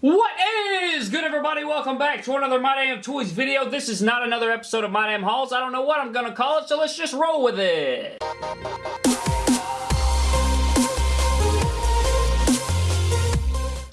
What is good everybody? Welcome back to another My Damn Toys video. This is not another episode of My Damn Hauls. I don't know what I'm gonna call it, so let's just roll with it.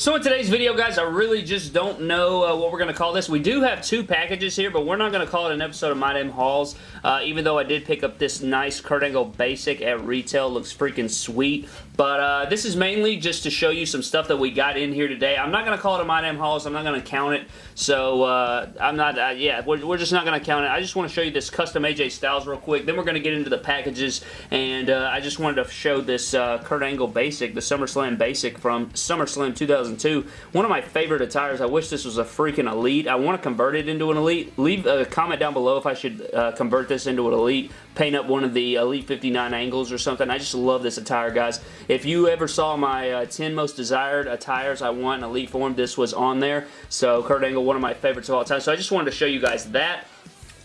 So in today's video, guys, I really just don't know uh, what we're going to call this. We do have two packages here, but we're not going to call it an episode of My Damn Hauls, uh, even though I did pick up this nice Kurt Angle Basic at retail. Looks freaking sweet. But uh, this is mainly just to show you some stuff that we got in here today. I'm not going to call it a My Damn Hauls. I'm not going to count it. So, uh, I'm not, uh, yeah, we're, we're, just not going to count it. I just want to show you this custom AJ Styles real quick. Then we're going to get into the packages. And uh, I just wanted to show this Kurt Angle Basic, the SummerSlam Basic from SummerSlam 2002. One of my favorite attires. I wish this was a freaking Elite. I want to convert it into an Elite. Leave a comment down below if I should uh, convert this into an Elite. Paint up one of the Elite 59 angles or something. I just love this attire, guys. If you ever saw my uh, 10 most desired attires I want in Elite form, this was on there. So Kurt Angle, one of my favorites of all time. So I just wanted to show you guys that.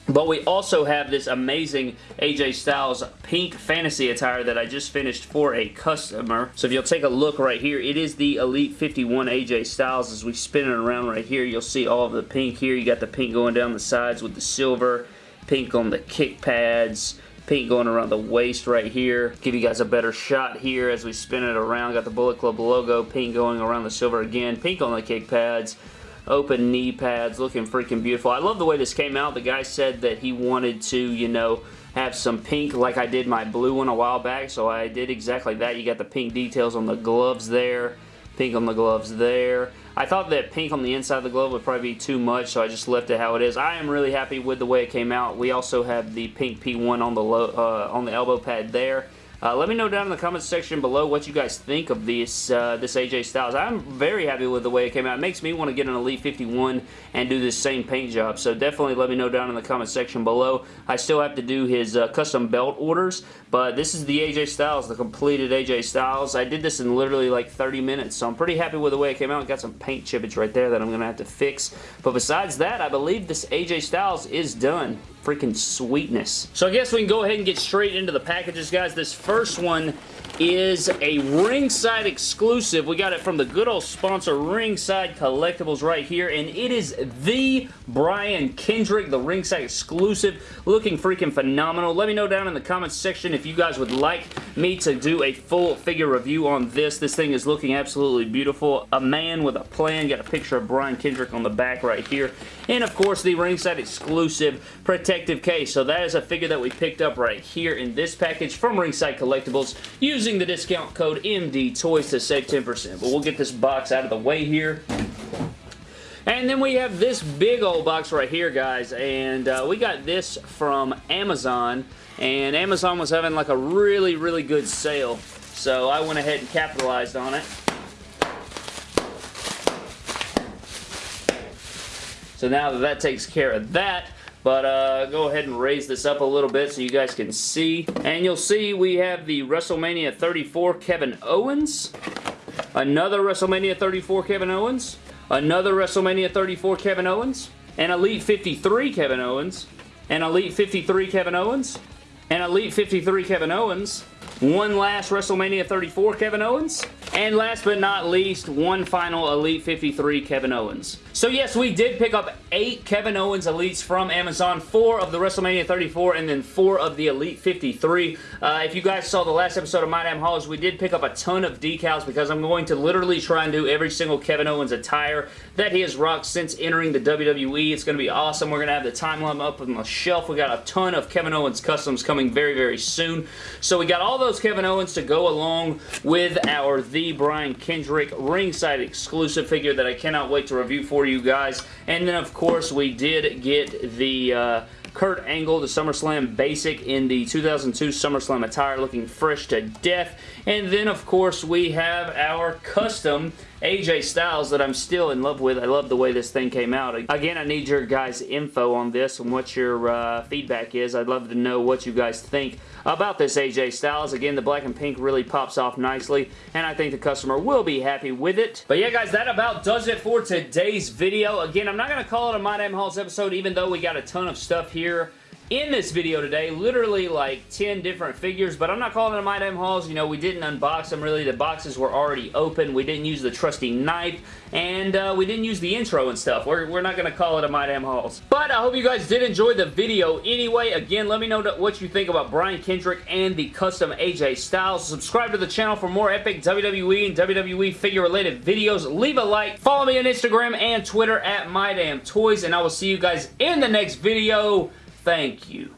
But we also have this amazing AJ Styles pink fantasy attire that I just finished for a customer. So if you'll take a look right here, it is the Elite 51 AJ Styles. As we spin it around right here, you'll see all of the pink here. You got the pink going down the sides with the silver, pink on the kick pads, pink going around the waist right here. Give you guys a better shot here as we spin it around. Got the Bullet Club logo, pink going around the silver again, pink on the kick pads, open knee pads, looking freaking beautiful. I love the way this came out. The guy said that he wanted to, you know, have some pink like I did my blue one a while back, so I did exactly that. You got the pink details on the gloves there, pink on the gloves there. I thought that pink on the inside of the glove would probably be too much, so I just left it how it is. I am really happy with the way it came out. We also have the pink P1 on the, low, uh, on the elbow pad there. Uh, let me know down in the comments section below what you guys think of this, uh, this AJ Styles. I'm very happy with the way it came out. It makes me want to get an Elite 51 and do this same paint job. So definitely let me know down in the comment section below. I still have to do his uh, custom belt orders, but this is the AJ Styles, the completed AJ Styles. I did this in literally like 30 minutes, so I'm pretty happy with the way it came out. Got some paint chippage right there that I'm going to have to fix. But besides that, I believe this AJ Styles is done freaking sweetness. So I guess we can go ahead and get straight into the packages, guys. This first one is a ringside exclusive. We got it from the good old sponsor Ringside Collectibles right here, and it is the Brian Kendrick, the ringside exclusive. Looking freaking phenomenal. Let me know down in the comments section if you guys would like me to do a full figure review on this. This thing is looking absolutely beautiful. A man with a plan. Got a picture of Brian Kendrick on the back right here. And of course, the ringside exclusive protective case. So that is a figure that we picked up right here in this package from Ringside Collectibles using the discount code MDTOYS to save 10%. But we'll get this box out of the way here. And then we have this big old box right here, guys. And uh, we got this from Amazon. And Amazon was having like a really, really good sale. So I went ahead and capitalized on it. So now that that takes care of that, but uh, go ahead and raise this up a little bit so you guys can see. And you'll see we have the WrestleMania 34 Kevin Owens. Another WrestleMania 34 Kevin Owens. Another WrestleMania 34 Kevin Owens, an Elite 53 Kevin Owens, an Elite 53 Kevin Owens, an Elite 53 Kevin Owens, one last WrestleMania 34 Kevin Owens, and last but not least, one final Elite 53 Kevin Owens. So yes, we did pick up eight Kevin Owens Elites from Amazon, four of the WrestleMania 34, and then four of the Elite 53. Uh, if you guys saw the last episode of My Damn Hauls, we did pick up a ton of decals because I'm going to literally try and do every single Kevin Owens attire that he has rocked since entering the WWE. It's going to be awesome. We're going to have the timeline up on the shelf. We got a ton of Kevin Owens customs coming very, very soon. So we got all those Kevin Owens to go along with our The Brian Kendrick ringside exclusive figure that I cannot wait to review for you guys. And then, of course, we did get the... Uh, Kurt Angle, the SummerSlam Basic in the 2002 SummerSlam attire, looking fresh to death. And then, of course, we have our custom AJ Styles that I'm still in love with. I love the way this thing came out. Again, I need your guys' info on this and what your uh, feedback is. I'd love to know what you guys think about this AJ Styles. Again, the black and pink really pops off nicely, and I think the customer will be happy with it. But yeah, guys, that about does it for today's video. Again, I'm not going to call it a My Damn Hauls episode, even though we got a ton of stuff here in this video today. Literally like 10 different figures, but I'm not calling them My Damn Hauls. You know, we didn't unbox them really. The boxes were already open. We didn't use the trusty knife, and uh, we didn't use the intro and stuff. We're, we're not going to call it a My Damn Hauls. But I hope you guys did enjoy the video anyway. Again, let me know what you think about Brian Kendrick and the custom AJ Styles. Subscribe to the channel for more epic WWE and WWE figure-related videos. Leave a like. Follow me on Instagram and Twitter at My Damn Toys, and I will see you guys in the next video. Thank you.